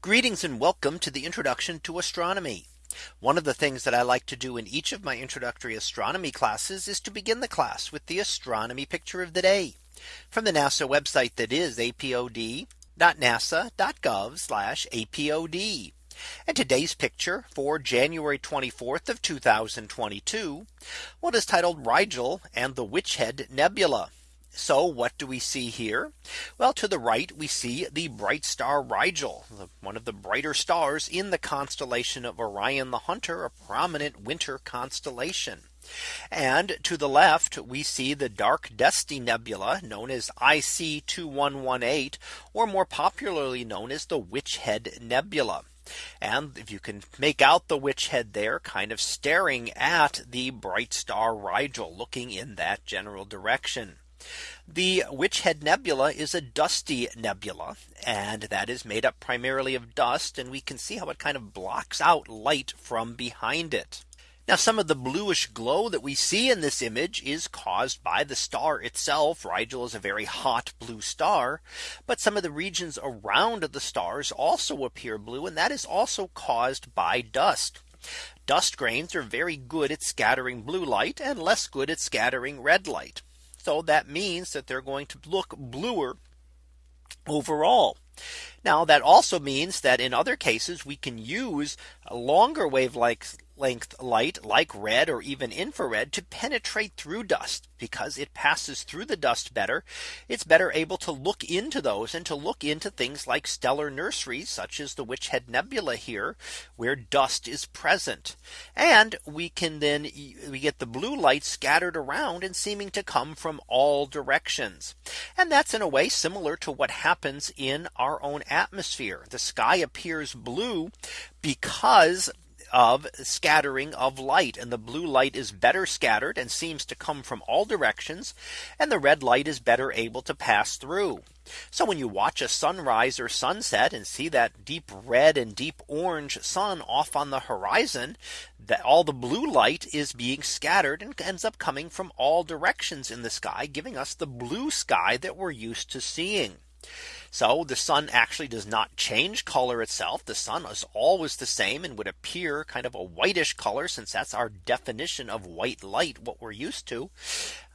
Greetings and welcome to the introduction to astronomy. One of the things that I like to do in each of my introductory astronomy classes is to begin the class with the astronomy picture of the day from the NASA website that is apod.nasa.gov apod. And today's picture for January 24th of 2022. What is titled Rigel and the Witch Head Nebula. So what do we see here? Well, to the right, we see the bright star Rigel, one of the brighter stars in the constellation of Orion the Hunter, a prominent winter constellation. And to the left, we see the dark dusty nebula known as IC 2118, or more popularly known as the Witch Head Nebula. And if you can make out the witch head there kind of staring at the bright star Rigel looking in that general direction. The Witch Head Nebula is a dusty nebula and that is made up primarily of dust and we can see how it kind of blocks out light from behind it. Now some of the bluish glow that we see in this image is caused by the star itself. Rigel is a very hot blue star. But some of the regions around the stars also appear blue and that is also caused by dust. Dust grains are very good at scattering blue light and less good at scattering red light. So that means that they're going to look bluer overall. Now that also means that in other cases we can use longer wavelength length light like red or even infrared to penetrate through dust because it passes through the dust better. It's better able to look into those and to look into things like stellar nurseries such as the Witch Head Nebula here where dust is present. And we can then we get the blue light scattered around and seeming to come from all directions. And that's in a way similar to what happens in our own atmosphere. The sky appears blue because of scattering of light and the blue light is better scattered and seems to come from all directions and the red light is better able to pass through. So when you watch a sunrise or sunset and see that deep red and deep orange sun off on the horizon, that all the blue light is being scattered and ends up coming from all directions in the sky, giving us the blue sky that we're used to seeing. So the sun actually does not change color itself. The sun is always the same and would appear kind of a whitish color since that's our definition of white light what we're used to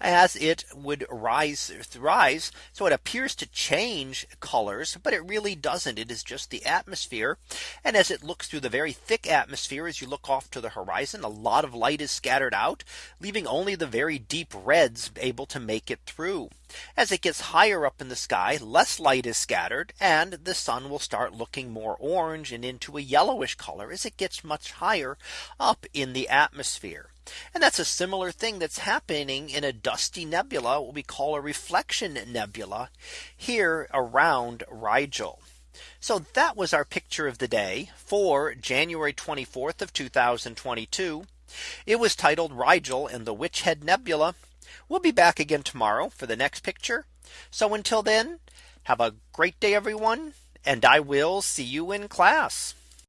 as it would rise rise. So it appears to change colors, but it really doesn't. It is just the atmosphere. And as it looks through the very thick atmosphere, as you look off to the horizon, a lot of light is scattered out, leaving only the very deep reds able to make it through. As it gets higher up in the sky, less light is scattered and the sun will start looking more orange and into a yellowish color as it gets much higher up in the atmosphere. And that's a similar thing that's happening in a dusty nebula, what we call a reflection nebula here around Rigel. So that was our picture of the day for January 24th of 2022. It was titled Rigel and the Witch Head Nebula. We'll be back again tomorrow for the next picture. So until then, have a great day, everyone. And I will see you in class.